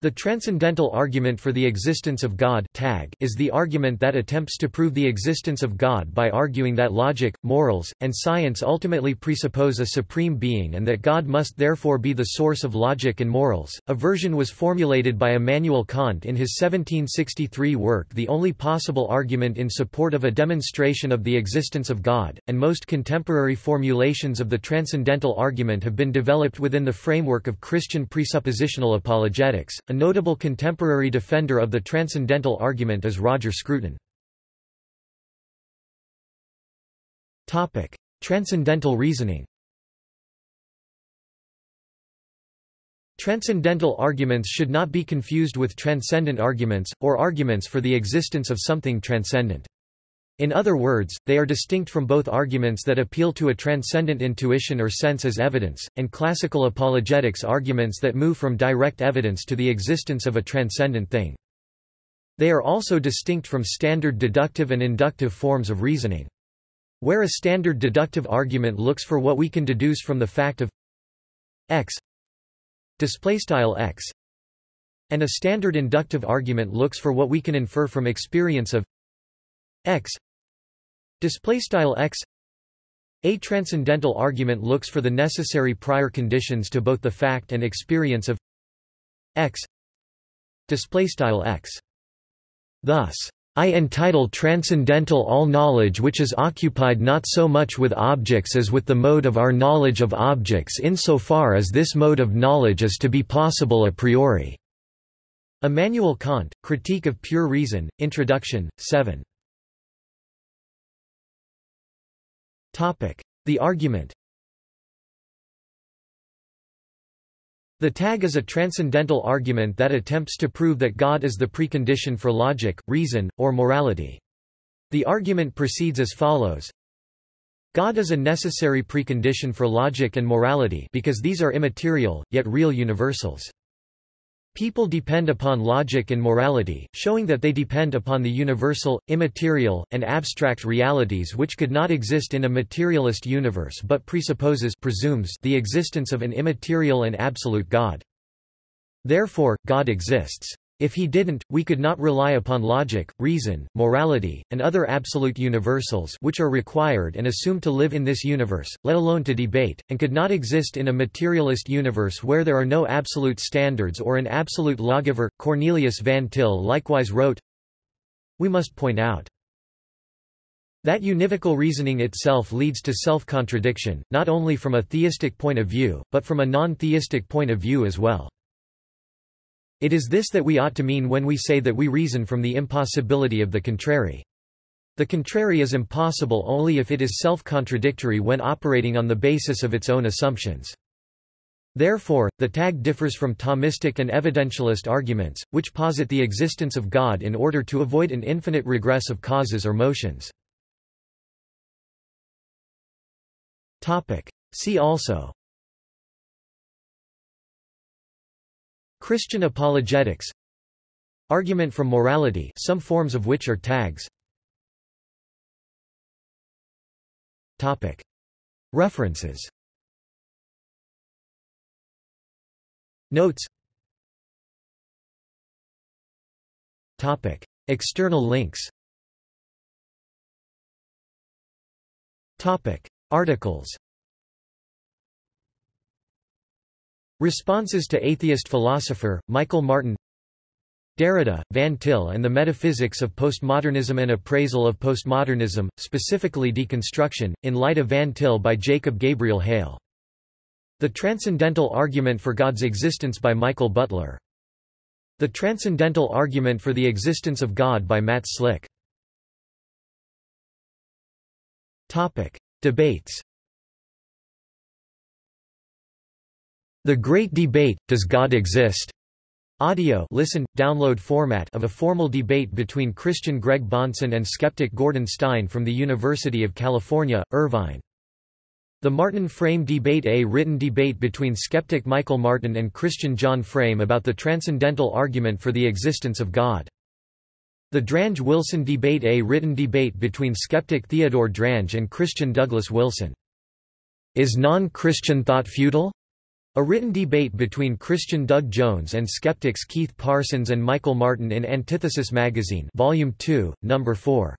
The transcendental argument for the existence of God tag is the argument that attempts to prove the existence of God by arguing that logic, morals, and science ultimately presuppose a supreme being and that God must therefore be the source of logic and morals. A version was formulated by Immanuel Kant in his 1763 work The Only Possible Argument in support of a demonstration of the existence of God, and most contemporary formulations of the transcendental argument have been developed within the framework of Christian presuppositional apologetics. A notable contemporary defender of the transcendental argument is Roger Scruton. Transcendental reasoning Transcendental arguments should not be confused with transcendent arguments, or arguments for the existence of something transcendent. In other words, they are distinct from both arguments that appeal to a transcendent intuition or sense as evidence, and classical apologetics arguments that move from direct evidence to the existence of a transcendent thing. They are also distinct from standard deductive and inductive forms of reasoning. Where a standard deductive argument looks for what we can deduce from the fact of x x and a standard inductive argument looks for what we can infer from experience of x Display style x. A transcendental argument looks for the necessary prior conditions to both the fact and experience of x. Display style x. Thus I entitle transcendental all knowledge which is occupied not so much with objects as with the mode of our knowledge of objects insofar as this mode of knowledge is to be possible a priori. Immanuel Kant, Critique of Pure Reason, Introduction, 7 The argument The tag is a transcendental argument that attempts to prove that God is the precondition for logic, reason, or morality. The argument proceeds as follows. God is a necessary precondition for logic and morality because these are immaterial, yet real universals. People depend upon logic and morality, showing that they depend upon the universal, immaterial, and abstract realities which could not exist in a materialist universe but presupposes presumes the existence of an immaterial and absolute God. Therefore, God exists. If he didn't, we could not rely upon logic, reason, morality, and other absolute universals which are required and assumed to live in this universe, let alone to debate, and could not exist in a materialist universe where there are no absolute standards or an absolute lawgiver. Cornelius van Til likewise wrote, We must point out that univocal reasoning itself leads to self-contradiction, not only from a theistic point of view, but from a non-theistic point of view as well. It is this that we ought to mean when we say that we reason from the impossibility of the contrary. The contrary is impossible only if it is self-contradictory when operating on the basis of its own assumptions. Therefore, the tag differs from Thomistic and evidentialist arguments, which posit the existence of God in order to avoid an infinite regress of causes or motions. See also Christian apologetics Argument from morality some forms of which are tags Topic. References Notes Topic. External links Topic. Articles Responses to Atheist Philosopher, Michael Martin Derrida, Van Til and the Metaphysics of Postmodernism and Appraisal of Postmodernism, specifically Deconstruction, in Light of Van Til by Jacob Gabriel Hale. The Transcendental Argument for God's Existence by Michael Butler. The Transcendental Argument for the Existence of God by Matt Slick. Topic. Debates The Great Debate, Does God Exist? Audio listen, download format of a formal debate between Christian Greg Bahnsen and skeptic Gordon Stein from the University of California, Irvine. The Martin Frame Debate A written debate between skeptic Michael Martin and Christian John Frame about the transcendental argument for the existence of God. The Drange-Wilson Debate A written debate between skeptic Theodore Drange and Christian Douglas Wilson. Is non-Christian thought futile? A written debate between Christian Doug Jones and skeptics Keith Parsons and Michael Martin in Antithesis magazine Volume 2, Number 4.